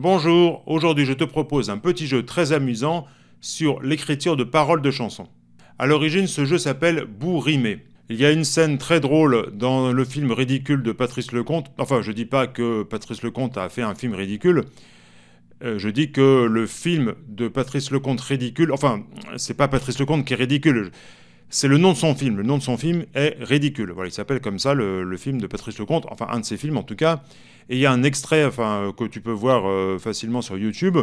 Bonjour, aujourd'hui je te propose un petit jeu très amusant sur l'écriture de paroles de chansons. A l'origine, ce jeu s'appelle Bourrimé. Il y a une scène très drôle dans le film ridicule de Patrice Lecomte. Enfin, je dis pas que Patrice Lecomte a fait un film ridicule. Euh, je dis que le film de Patrice Lecomte ridicule, enfin, c'est pas Patrice Lecomte qui est ridicule, c'est le nom de son film. Le nom de son film est Ridicule. Voilà, il s'appelle comme ça le, film de Patrice Lecomte, enfin un de ses films en tout cas. Et il y a un extrait enfin, que tu peux voir euh, facilement sur YouTube,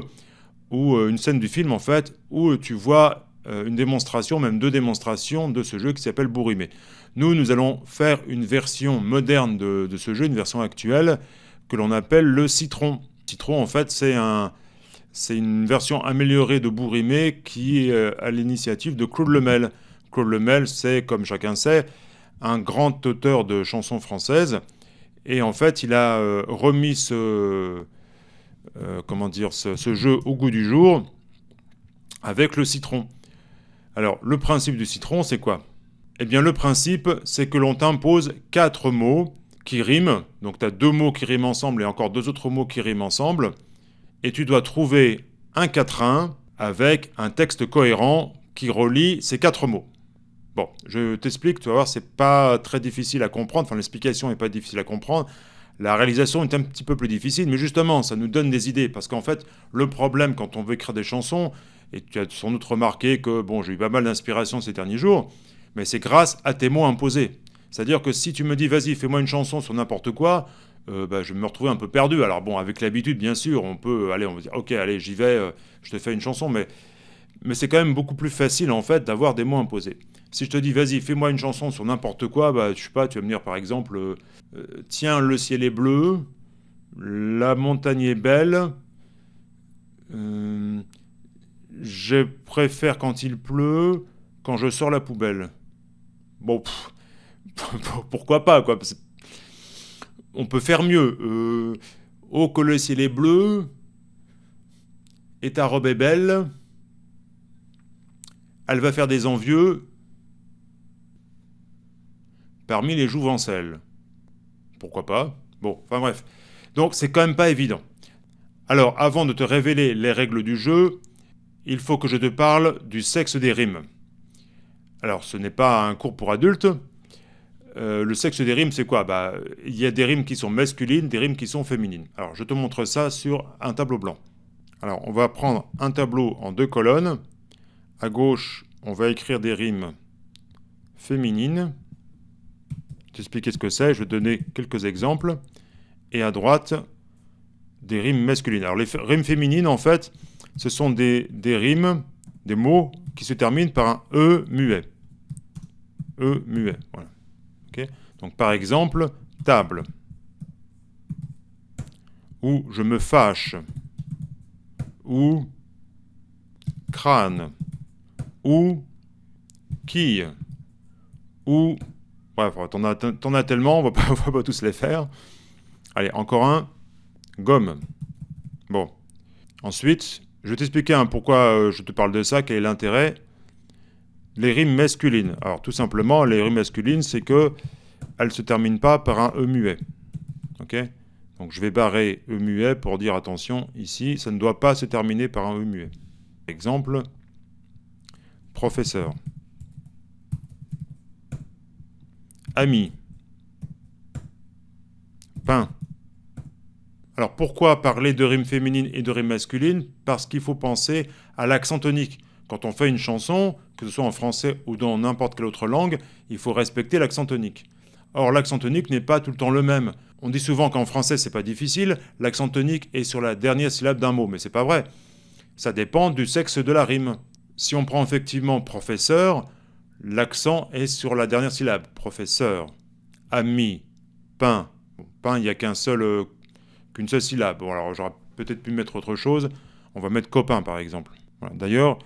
ou euh, une scène du film en fait, où tu vois euh, une démonstration, même deux démonstrations de ce jeu qui s'appelle Bourrimé. Nous, nous allons faire une version moderne de, ce jeu, une version actuelle, que l'on appelle le Citron. Citron, en fait, c'est c'est une version améliorée de Bourrimé qui est à l'initiative de Claude Lemel. Claude Lemel, c'est, comme chacun sait, un grand auteur de chansons françaises. Et en fait, il a euh, remis ce, euh, comment dire, ce, jeu au goût du jour avec le citron. Alors, le principe du citron, c'est quoi? Eh bien, le principe, c'est que l'on t'impose quatre mots qui riment. Donc, tu as deux mots qui riment ensemble et encore deux autres mots qui riment ensemble. Et tu dois trouver un quatrain avec un texte cohérent qui relie ces quatre mots. Bon, je t'explique, tu vas voir, c'est pas très difficile à comprendre, enfin l'explication n'est pas difficile à comprendre, la réalisation est un petit peu plus difficile, mais justement, ça nous donne des idées, parce qu'en fait, le problème quand on veut écrire des chansons, et tu as sans doute remarqué que, bon, j'ai eu pas mal d'inspiration ces derniers jours, mais c'est grâce à tes mots imposés. C'est-à-dire que si tu me dis, vas-y, fais-moi une chanson sur n'importe quoi, euh, bah, je vais me retrouver un peu perdu. Alors bon, avec l'habitude, bien sûr, on peut, aller, on va dire, ok, allez, j'y vais, euh, je te fais une chanson, mais mais c'est quand même beaucoup plus facile en fait d'avoir des mots imposés. Si je te dis vas-y fais-moi une chanson sur n'importe quoi, bah je sais pas, tu vas me dire par exemple euh, euh, tiens le ciel est bleu, la montagne est belle, euh, je préfère quand il pleut, quand je sors la poubelle. Bon, pourquoi pas quoi On peut faire mieux. oh que le ciel est bleu, et ta robe est belle elle va faire des envieux parmi les jouvencelles. Pourquoi pas? Bon, enfin bref. Donc c'est quand même pas évident. Alors, avant de te révéler les règles du jeu, il faut que je te parle du sexe des rimes. Alors, ce n'est pas un cours pour adultes. Euh, le sexe des rimes, c'est quoi? Bah, Il y a des rimes qui sont masculines, des rimes qui sont féminines. Alors, je te montre ça sur un tableau blanc. Alors, on va prendre un tableau en deux colonnes. À gauche, on va écrire des rimes féminines. T'expliquer ce que c'est, je vais donner quelques exemples. Et à droite, des rimes masculines. Alors les rimes féminines, en fait, ce sont des, rimes, des mots qui se terminent par un E muet. E muet, voilà. Donc par exemple, table. Ou je me fâche. Ou crâne ou quille, ou... Bref, t'en as, tellement, on va, pas, va pas tous les faire. Allez, encore un, gomme. Bon. Ensuite, je vais t'expliquer hein, pourquoi euh, je te parle de ça, quel est l'intérêt. Les rimes masculines. Alors, tout simplement, les rimes masculines, c'est que elles se terminent pas par un E muet. Ok? Donc, je vais barrer E muet pour dire, attention, ici, ça ne doit pas se terminer par un E muet. Exemple, Professeur. Ami. Pain. Alors pourquoi parler de rimes féminines et de rimes masculines? Parce qu'il faut penser à l'accent tonique. Quand on fait une chanson, que ce soit en français ou dans n'importe quelle autre langue, il faut respecter l'accent tonique. Or, l'accent tonique n'est pas tout le temps le même. On dit souvent qu'en français, c'est pas difficile, l'accent tonique est sur la dernière syllabe d'un mot, mais c'est pas vrai. Ça dépend du sexe de la rime. Si on prend effectivement professeur, l'accent est sur la dernière syllabe. Professeur, ami, pain. pain, il n'y a seul, euh, qu'une seule syllabe. Bon, alors j'aurais peut-être pu mettre autre chose. On va mettre copain, par exemple. D'ailleurs,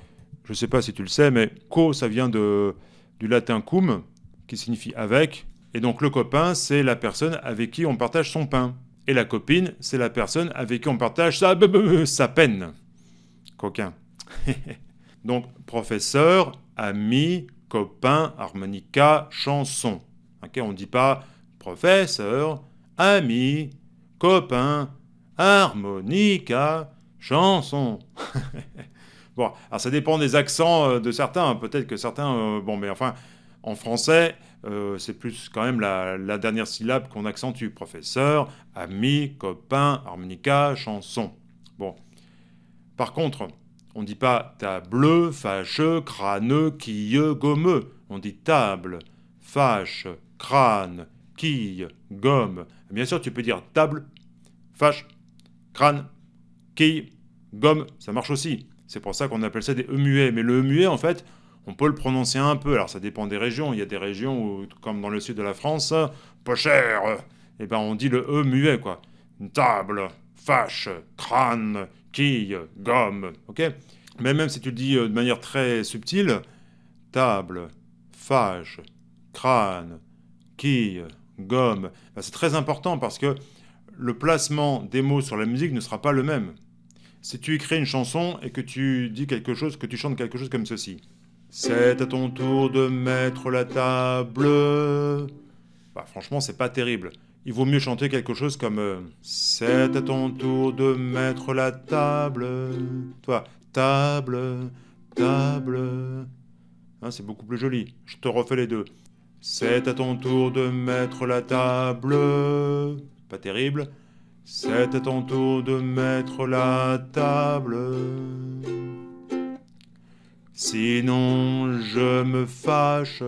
je ne sais pas si tu le sais, mais co, ça vient de, du latin cum, qui signifie avec. Et donc le copain, c'est la personne avec qui on partage son pain. Et la copine, c'est la personne avec qui on partage sa peine. Coquin. Donc, professeur, ami, copain, harmonica, chanson. on ne dit pas professeur, ami, copain, harmonica, chanson. bon, alors ça dépend des accents euh, de certains. Peut-être que certains, euh, bon, mais enfin, en français, euh, c'est plus quand même la, dernière syllabe qu'on accentue. Professeur, ami, copain, harmonica, chanson. Bon. Par contre, on ne dit pas table, fâcheux, crâneux, quilleux, gommeux. On dit table, fâche, crâne, quille, gomme. Bien sûr, tu peux dire table, fâche, crâne, quille, gomme. Ça marche aussi. C'est pour ça qu'on appelle ça des E muets. Mais le E muet, en fait, on peut le prononcer un peu. Alors ça dépend des régions. Il y a des régions où, comme dans le sud de la France, pas cher, eh ben on dit le E muet, quoi. Table, fâche, crâne, quille, gomme, ok? Mais même si tu le dis euh, de manière très subtile, table, fâche, crâne, quille, gomme, ben, c'est très important parce que le placement des mots sur la musique ne sera pas le même. Si tu écris une chanson et que tu dis quelque chose, que tu chantes quelque chose comme ceci. C'est à ton tour de mettre la table. Bah, franchement, c'est pas terrible. Il vaut mieux chanter quelque chose comme euh, C'est à ton tour de mettre la table. Toi, table, table. Hein, c'est beaucoup plus joli. Je te refais les deux. C'est à ton tour de mettre la table. Pas terrible. C'est à ton tour de mettre la table. Sinon je me fâche,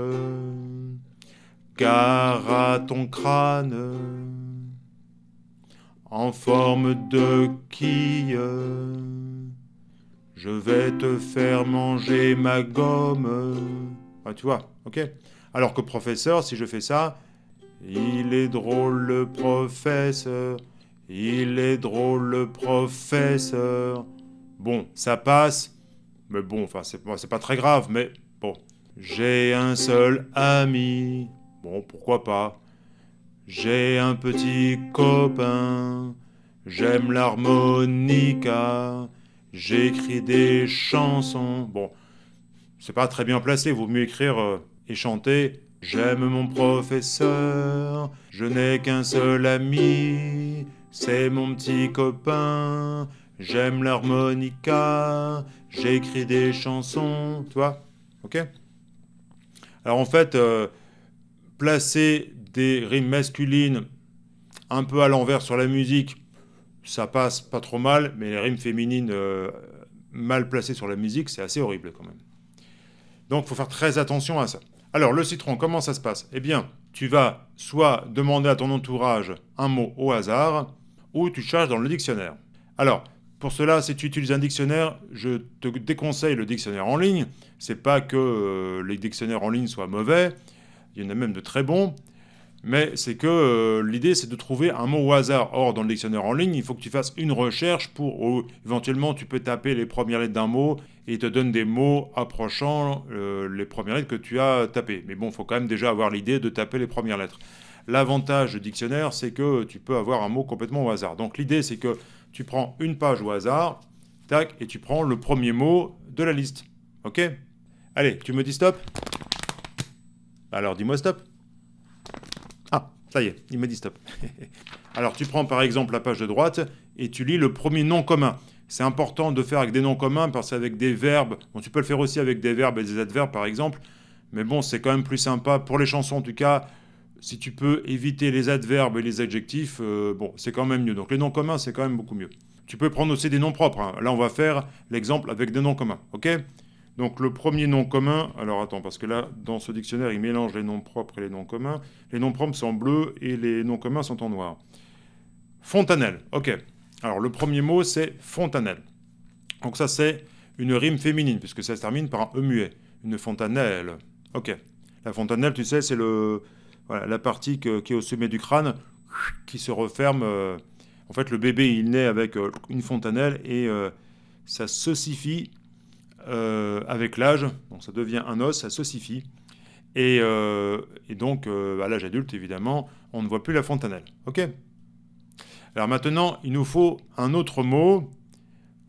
car à ton crâne, en forme de quille, je vais te faire manger ma gomme. Ah, tu vois, ok Alors que professeur, si je fais ça, il est drôle le professeur, il est drôle le professeur. Bon, ça passe, mais bon, enfin, c'est pas très grave, mais bon. J'ai un seul ami. Bon, pourquoi pas. J'ai un petit copain. J'aime l'harmonica. J'écris des chansons. Bon, c'est pas très bien placé. Vaut mieux écrire euh, et chanter. J'aime mon professeur. Je n'ai qu'un seul ami. C'est mon petit copain. J'aime l'harmonica, j'écris des chansons, tu vois Ok? Alors en fait, euh, placer des rimes masculines un peu à l'envers sur la musique, ça passe pas trop mal, mais les rimes féminines euh, mal placées sur la musique, c'est assez horrible quand même. Donc il faut faire très attention à ça. Alors le citron, comment ça se passe? Eh bien, tu vas soit demander à ton entourage un mot au hasard, ou tu cherches dans le dictionnaire. Alors, pour cela, si tu utilises un dictionnaire, je te déconseille le dictionnaire en ligne. C'est pas que euh, les dictionnaires en ligne soient mauvais, il y en a même de très bons, mais c'est que euh, l'idée c'est de trouver un mot au hasard. Or, dans le dictionnaire en ligne, il faut que tu fasses une recherche pour, éventuellement, tu peux taper les premières lettres d'un mot et il te donne des mots approchant euh, les premières lettres que tu as tapées. Mais bon, il faut quand même déjà avoir l'idée de taper les premières lettres. L'avantage du dictionnaire, c'est que tu peux avoir un mot complètement au hasard. Donc l'idée, c'est que tu prends une page au hasard, tac, et tu prends le premier mot de la liste. Ok? Allez, tu me dis stop? Alors dis-moi stop. Ah, ça y est, il me dit stop. Alors tu prends par exemple la page de droite et tu lis le premier nom commun. C'est important de faire avec des noms communs parce qu'avec des verbes, bon, tu peux le faire aussi avec des verbes et des adverbes par exemple, mais bon, c'est quand même plus sympa, pour les chansons en tout cas, si tu peux éviter les adverbes et les adjectifs, euh, bon, c'est quand même mieux. Donc les noms communs, c'est quand même beaucoup mieux. Tu peux prendre aussi des noms propres. Hein. Là, on va faire l'exemple avec des noms communs, ok? Donc le premier nom commun, alors attends, parce que là, dans ce dictionnaire, il mélange les noms propres et les noms communs. Les noms propres sont en bleu et les noms communs sont en noir. Fontanelle, ok. Alors le premier mot, c'est fontanelle. Donc ça, c'est une rime féminine, puisque ça se termine par un E muet. Une fontanelle, ok. La fontanelle, tu sais, c'est le la partie qui est au sommet du crâne qui se referme. Euh, en fait, le bébé, il naît avec euh, une fontanelle et euh, ça s'ossifie avec l'âge. Donc, ça devient un os, ça s'ossifie. Et, donc, à l'âge adulte, évidemment, on ne voit plus la fontanelle. OK Alors maintenant, il nous faut un autre mot.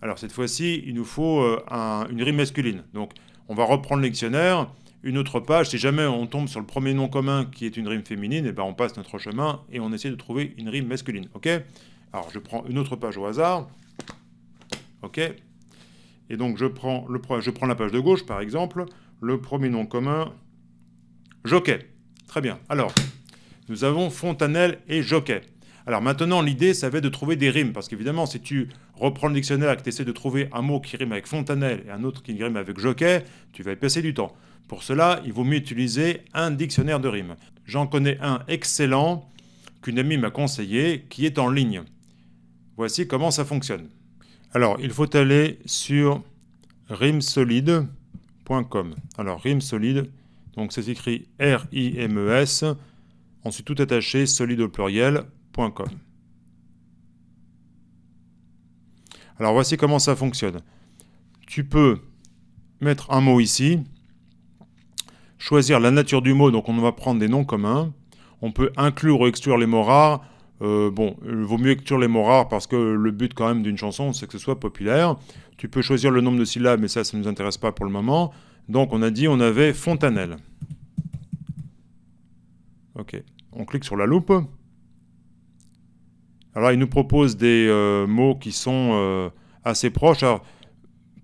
Alors, cette fois-ci, il nous faut une rime masculine. Donc, on va reprendre le dictionnaire une autre page. Si jamais on tombe sur le premier nom commun qui est une rime féminine, et eh ben on passe notre chemin et on essaie de trouver une rime masculine. Ok Alors, je prends une autre page au hasard. OK Et donc, je prends, le, la page de gauche, par exemple. Le premier nom commun, jockey. Très bien. Alors, nous avons fontanelle et jockey. Alors maintenant, l'idée, ça va être de trouver des rimes, parce qu'évidemment, si tu reprends le dictionnaire et que tu essaies de trouver un mot qui rime avec fontanelle et un autre qui rime avec jockey, tu vas y passer du temps. Pour cela, il vaut mieux utiliser un dictionnaire de rimes. J'en connais un excellent qu'une amie m'a conseillé, qui est en ligne. Voici comment ça fonctionne. Alors, il faut aller sur rimsolide.com. Alors, rimsolide, donc c'est écrit R-I-M-E-S, ensuite tout attaché, solide au pluriel, alors voici comment ça fonctionne. Tu peux mettre un mot ici, choisir la nature du mot, donc on va prendre des noms communs. On peut inclure ou exclure les mots rares. Euh, bon, il vaut mieux exclure les mots rares parce que le but quand même d'une chanson, c'est que ce soit populaire. Tu peux choisir le nombre de syllabes, mais ça, ça ne nous intéresse pas pour le moment. Donc on a dit on avait fontanelle. Ok, on clique sur la loupe. Alors, il nous propose des euh, mots qui sont euh, assez proches. Alors,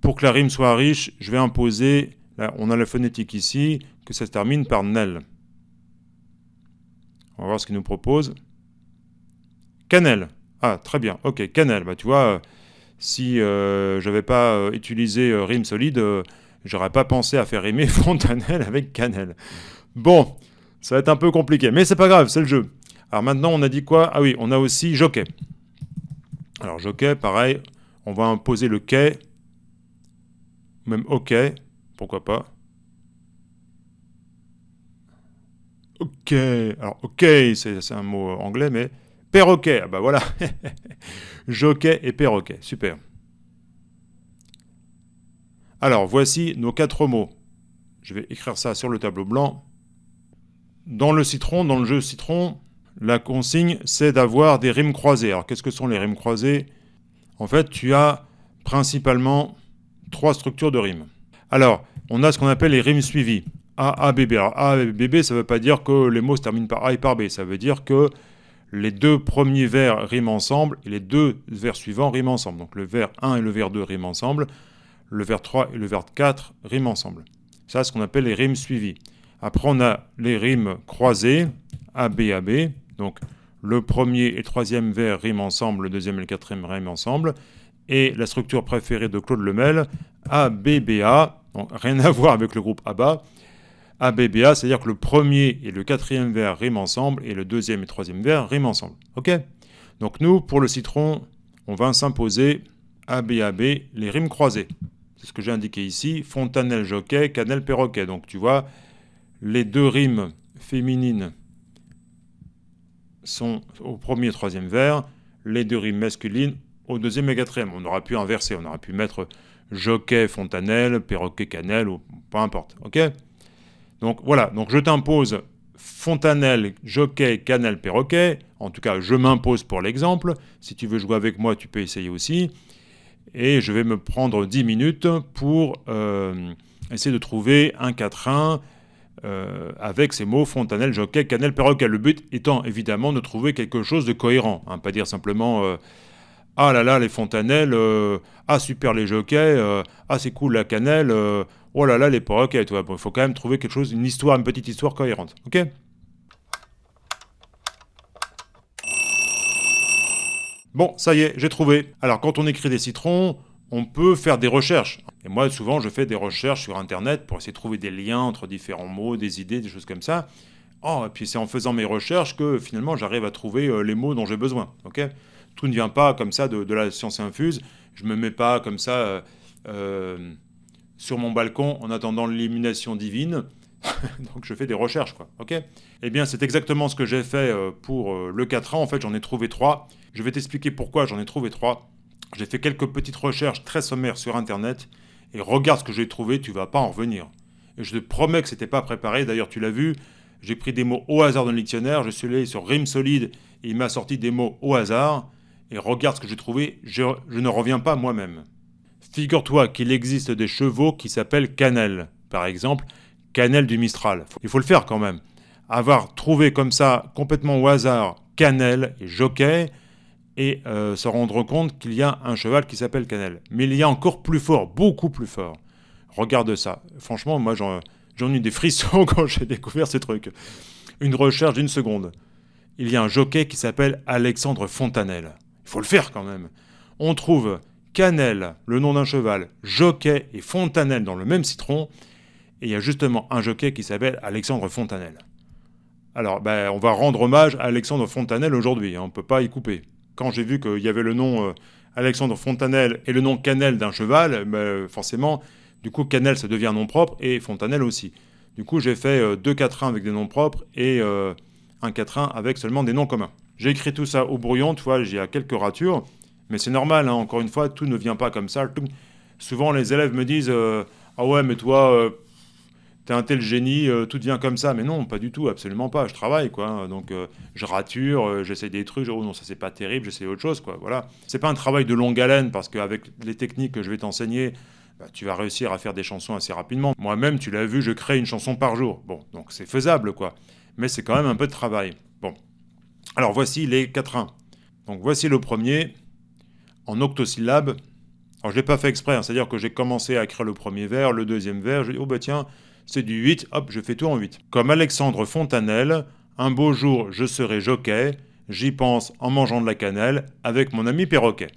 pour que la rime soit riche, je vais imposer, on a la phonétique ici, que ça se termine par nel. On va voir ce qu'il nous propose. Cannelle. Ah, très bien. Ok, cannelle. Bah, tu vois, si euh, je n'avais pas utilisé rime solide, j'aurais pas pensé à faire rimer fontanelle avec cannelle. Bon, ça va être un peu compliqué, mais c'est pas grave, c'est le jeu. Alors maintenant, on a dit quoi? Ah oui, on a aussi jockey. Alors jockey, pareil, on va imposer le quai, même OK, pourquoi pas. OK, alors OK, c'est un mot anglais, mais perroquet, ah bah voilà. jockey et perroquet, super. Alors, voici nos quatre mots. Je vais écrire ça sur le tableau blanc. Dans le citron, dans le jeu citron, la consigne, c'est d'avoir des rimes croisées. Alors, qu'est-ce que sont les rimes croisées? En fait, tu as principalement trois structures de rimes. Alors, on a ce qu'on appelle les rimes suivies. A, A, B, B. Alors, A, B, B, ça ne veut pas dire que les mots se terminent par A et par B. Ça veut dire que les deux premiers vers riment ensemble et les deux vers suivants riment ensemble. Donc, le vers 1 et le vers 2 riment ensemble. Le vers 3 et le vers 4 riment ensemble. Ça, c'est ce qu'on appelle les rimes suivies. Après, on a les rimes croisées, A, B, A, B. Donc le premier et troisième vers riment ensemble, le deuxième et le quatrième riment ensemble. Et la structure préférée de Claude Lemel, ABBA, donc rien à voir avec le groupe ABBA. ABBA, c'est-à-dire que le premier et le quatrième vers riment ensemble et le deuxième et troisième vers riment ensemble. Ok? Donc nous, pour le citron, on va s'imposer ABAB, les rimes croisées. C'est ce que j'ai indiqué ici, fontanelle jockey, cannelle perroquet. Donc tu vois, les deux rimes féminines sont au premier et troisième vers, les deux rimes masculines au deuxième et quatrième. On aurait pu inverser, on aurait pu mettre jockey, fontanelle, perroquet, cannelle, ou peu importe. Ok? Donc voilà, donc je t'impose fontanelle, jockey, cannelle, perroquet. En tout cas, je m'impose pour l'exemple. Si tu veux jouer avec moi, tu peux essayer aussi. Et je vais me prendre 10 minutes pour euh, essayer de trouver un quatrain euh, avec ces mots fontanelle, jockey, cannelle, perroquet. Le but étant évidemment de trouver quelque chose de cohérent, hein, pas dire simplement euh, ah là là les fontanelles, euh, ah super les jockeys, ah c'est cool la cannelle, oh là là les perroquets. Il faut quand même trouver quelque chose, une histoire, une petite histoire cohérente. Ok? Bon, ça y est, j'ai trouvé. Alors quand on écrit des citrons, on peut faire des recherches. Et moi, souvent, je fais des recherches sur Internet pour essayer de trouver des liens entre différents mots, des idées, des choses comme ça. Oh, et puis c'est en faisant mes recherches que finalement, j'arrive à trouver euh, les mots dont j'ai besoin. Ok? Tout ne vient pas comme ça de, la science infuse. Je me mets pas comme ça euh, euh, sur mon balcon en attendant l'illumination divine. Donc je fais des recherches, quoi. Ok? Eh bien, c'est exactement ce que j'ai fait pour le 4 ans. En fait, j'en ai trouvé trois. Je vais t'expliquer pourquoi j'en ai trouvé trois. J'ai fait quelques petites recherches très sommaires sur Internet et regarde ce que j'ai trouvé, tu vas pas en revenir. Et je te promets que c'était pas préparé. D'ailleurs, tu l'as vu, j'ai pris des mots au hasard dans le dictionnaire, je suis allé sur Rime Solide et il m'a sorti des mots au hasard. Et regarde ce que j'ai trouvé, je, ne reviens pas moi-même. Figure-toi qu'il existe des chevaux qui s'appellent cannelle. Par exemple, cannelle du Mistral. Il faut le faire quand même. Avoir trouvé comme ça, complètement au hasard, cannelle et jockey, et euh, se rendre compte qu'il y a un cheval qui s'appelle Cannelle. Mais il y a encore plus fort, beaucoup plus fort. Regarde ça. Franchement, moi j'en ai eu des frissons quand j'ai découvert ces trucs. Une recherche d'une seconde. Il y a un jockey qui s'appelle Alexandre Fontanelle. Il faut le faire quand même. On trouve Cannelle, le nom d'un cheval, jockey et Fontanelle dans le même citron. Et il y a justement un jockey qui s'appelle Alexandre Fontanelle. Alors, ben, on va rendre hommage à Alexandre Fontanelle aujourd'hui, hein, on ne peut pas y couper. Quand j'ai vu qu'il y avait le nom euh, Alexandre Fontanelle et le nom Cannelle d'un cheval, ben, forcément, du coup, Cannelle, ça devient nom propre, et Fontanelle aussi. Du coup, j'ai fait euh, deux quatrains avec des noms propres et euh, un quatrain avec seulement des noms communs. J'ai écrit tout ça au brouillon, tu vois, j'ai quelques ratures, mais c'est normal, hein, encore une fois, tout ne vient pas comme ça. Souvent, les élèves me disent Ah ouais, mais toi, t'es un tel génie, euh, tout devient comme ça. Mais non, pas du tout, absolument pas. Je travaille, quoi. Donc, euh, je rature, euh, j'essaie des trucs. Oh non, ça c'est pas terrible, j'essaie autre chose, quoi. Voilà. C'est pas un travail de longue haleine parce qu'avec les techniques que je vais t'enseigner, bah, tu vas réussir à faire des chansons assez rapidement. Moi-même, tu l'as vu, je crée une chanson par jour. Bon, donc c'est faisable, quoi. Mais c'est quand même un peu de travail. Bon. Alors, voici les quatrains. Donc, voici le premier en octosyllabes. Alors, je l'ai pas fait exprès, hein. c'est-à-dire que j'ai commencé à écrire le premier vers, le deuxième vers. Je dis, oh bah tiens, c'est du 8, hop, je fais tout en 8. Comme Alexandre Fontanelle, un beau jour je serai jockey, j'y pense en mangeant de la cannelle avec mon ami perroquet.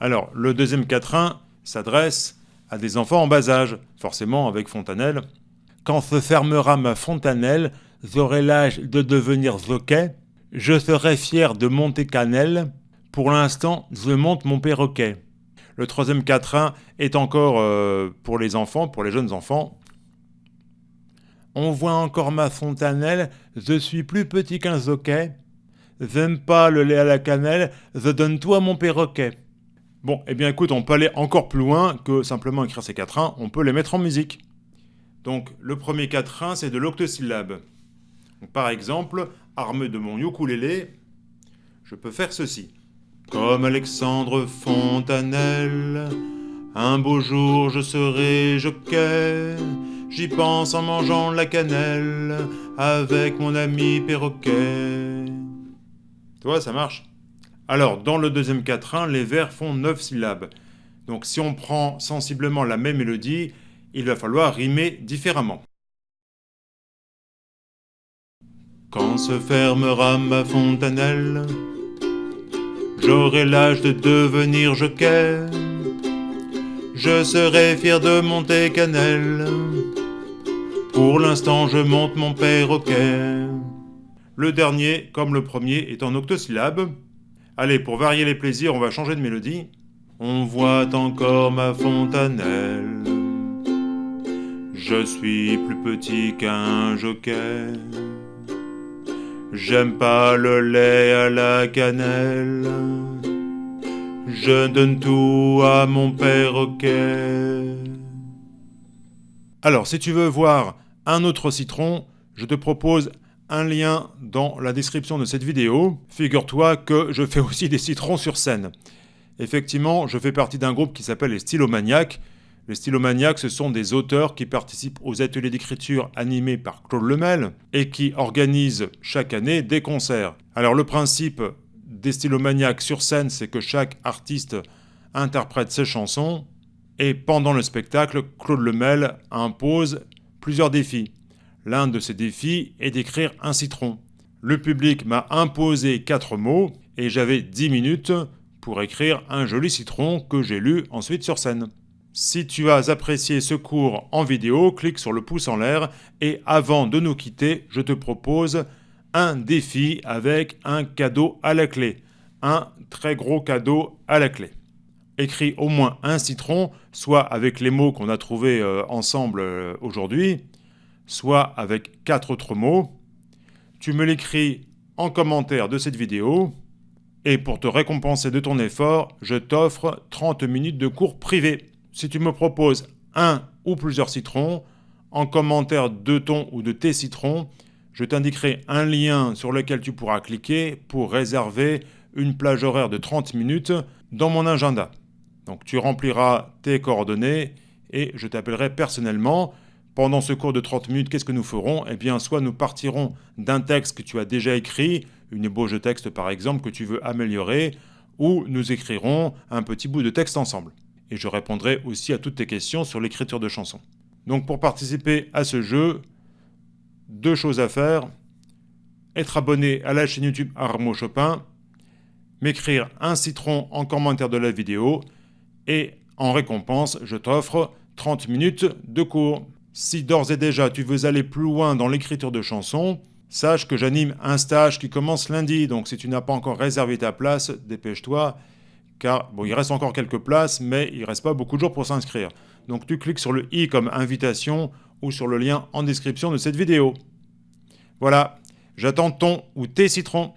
Alors, le deuxième quatrain s'adresse à des enfants en bas âge, forcément avec Fontanelle. Quand se fermera ma fontanelle, j'aurai l'âge de devenir jockey, je serai fier de monter cannelle, pour l'instant je monte mon perroquet. Le troisième quatrain est encore euh, pour les enfants, pour les jeunes enfants. On voit encore ma fontanelle, je suis plus petit qu'un zoquet. J'aime pas le lait à la cannelle, je donne tout à mon perroquet. Bon, eh bien écoute, on peut aller encore plus loin que simplement écrire ces quatrains, on peut les mettre en musique. Donc le premier quatrain, c'est de l'octosyllabe. Par exemple, armé de mon ukulélé, je peux faire ceci. Comme Alexandre Fontanelle, un beau jour je serai jockey, j'y pense en mangeant la cannelle avec mon ami perroquet. Tu ça marche. Alors, dans le deuxième quatrain, les vers font neuf syllabes. Donc si on prend sensiblement la même mélodie, il va falloir rimer différemment. Quand se fermera ma fontanelle, J'aurai l'âge de devenir jockey. Je serai fier de monter cannelle. Pour l'instant, je monte mon perroquet. Le dernier, comme le premier, est en octosyllabes. Allez, pour varier les plaisirs, on va changer de mélodie. On voit encore ma fontanelle. Je suis plus petit qu'un jockey. J'aime pas le lait à la cannelle. Je donne tout à mon perroquet. Alors, si tu veux voir un autre citron, je te propose un lien dans la description de cette vidéo. Figure-toi que je fais aussi des citrons sur scène. Effectivement, je fais partie d'un groupe qui s'appelle les Stylomaniacs, les stylomaniacs, ce sont des auteurs qui participent aux ateliers d'écriture animés par Claude Lemel et qui organisent chaque année des concerts. Alors le principe des stylomaniacs sur scène, c'est que chaque artiste interprète ses chansons et pendant le spectacle, Claude Lemel impose plusieurs défis. L'un de ces défis est d'écrire un citron. Le public m'a imposé quatre mots et j'avais 10 minutes pour écrire un joli citron que j'ai lu ensuite sur scène. Si tu as apprécié ce cours en vidéo, clique sur le pouce en l'air et avant de nous quitter, je te propose un défi avec un cadeau à la clé. Un très gros cadeau à la clé. Écris au moins un citron, soit avec les mots qu'on a trouvés euh, ensemble euh, aujourd'hui, soit avec quatre autres mots. Tu me l'écris en commentaire de cette vidéo. Et pour te récompenser de ton effort, je t'offre 30 minutes de cours privé si tu me proposes un ou plusieurs citrons, en commentaire de ton ou de tes citrons, je t'indiquerai un lien sur lequel tu pourras cliquer pour réserver une plage horaire de 30 minutes dans mon agenda. Donc tu rempliras tes coordonnées et je t'appellerai personnellement Pendant ce cours de 30 minutes, qu'est-ce que nous ferons? Eh bien, soit nous partirons d'un texte que tu as déjà écrit, une ébauche de texte par exemple que tu veux améliorer, ou nous écrirons un petit bout de texte ensemble. Et je répondrai aussi à toutes tes questions sur l'écriture de chansons. Donc pour participer à ce jeu, deux choses à faire. Être abonné à la chaîne YouTube Armo Chopin, m'écrire un citron en commentaire de la vidéo, et en récompense, je t'offre 30 minutes de cours. Si d'ores et déjà tu veux aller plus loin dans l'écriture de chansons, sache que j'anime un stage qui commence lundi, donc si tu n'as pas encore réservé ta place, dépêche-toi, car bon, il reste encore quelques places, mais il ne reste pas beaucoup de jours pour s'inscrire. Donc tu cliques sur le i comme invitation ou sur le lien en description de cette vidéo. Voilà, j'attends ton ou tes citrons.